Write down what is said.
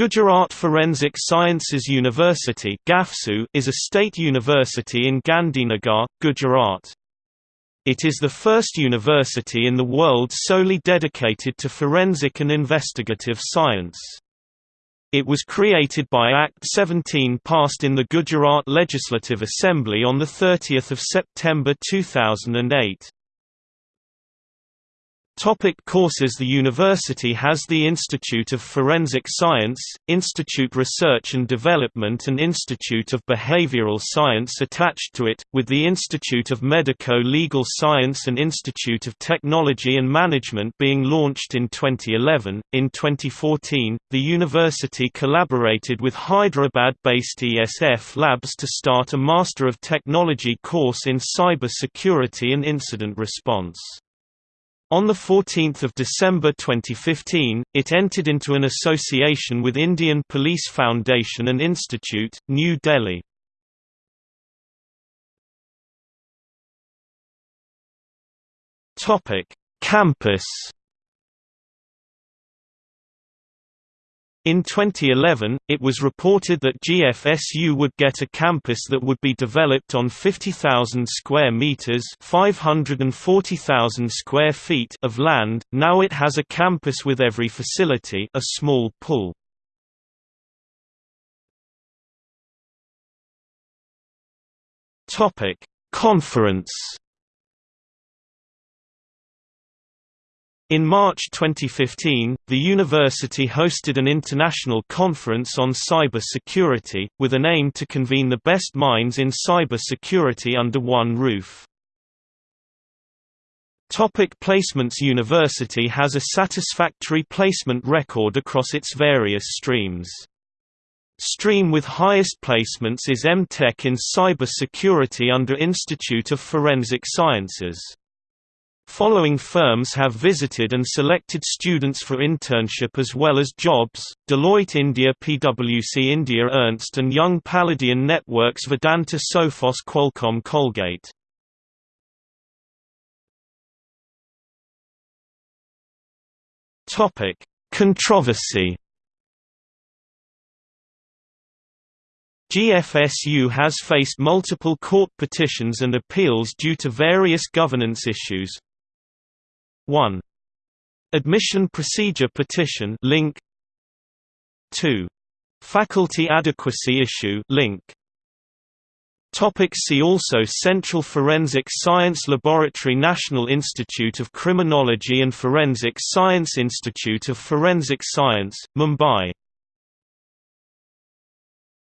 Gujarat Forensic Sciences University is a state university in Gandhinagar, Gujarat. It is the first university in the world solely dedicated to forensic and investigative science. It was created by Act 17 passed in the Gujarat Legislative Assembly on 30 September 2008. Topic courses The university has the Institute of Forensic Science, Institute Research and Development and Institute of Behavioral Science attached to it, with the Institute of Medico-Legal Science and Institute of Technology and Management being launched in 2011. In 2014, the university collaborated with Hyderabad-based ESF Labs to start a Master of Technology course in Cyber Security and Incident Response. On 14 December 2015, it entered into an association with Indian Police Foundation and Institute, New Delhi. Campus In 2011, it was reported that GFSU would get a campus that would be developed on 50,000 square meters, 540,000 square feet of land. Now it has a campus with every facility, a small pool. Topic: Conference In March 2015, the university hosted an international conference on cyber security, with an aim to convene the best minds in cyber security under one roof. Topic placements University has a satisfactory placement record across its various streams. Stream with highest placements is M.Tech in Cyber Security under Institute of Forensic Sciences. Following firms have visited and selected students for internship as well as jobs, Deloitte India PwC India Ernst & Young Paladion Networks Vedanta Sophos Qualcomm Colgate. Controversy. GFSU has faced multiple court petitions and appeals due to various governance issues, 1. Admission Procedure Petition link 2. Faculty Adequacy Issue link Topic see also Central Forensic Science Laboratory National Institute of Criminology and Forensic Science Institute of Forensic Science, Mumbai